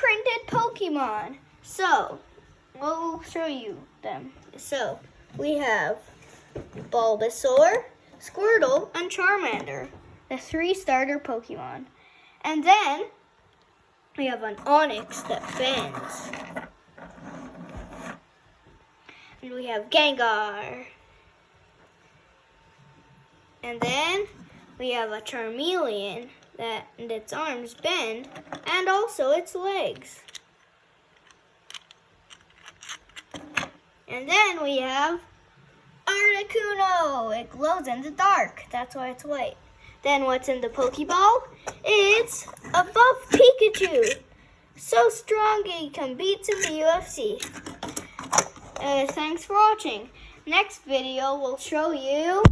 3D printed Pokemon. So, we'll show you them. So, we have Bulbasaur, Squirtle, and Charmander, the three starter Pokemon. And then we have an Onix that bends. And we have Gengar. And then we have a Charmeleon that and its arms bend and also its legs. And then we have Articuno. It glows in the dark. That's why it's white. Then what's in the Pokeball? It's a buff Pikachu. So strong he competes in the UFC. Uh, thanks for watching. Next video will show you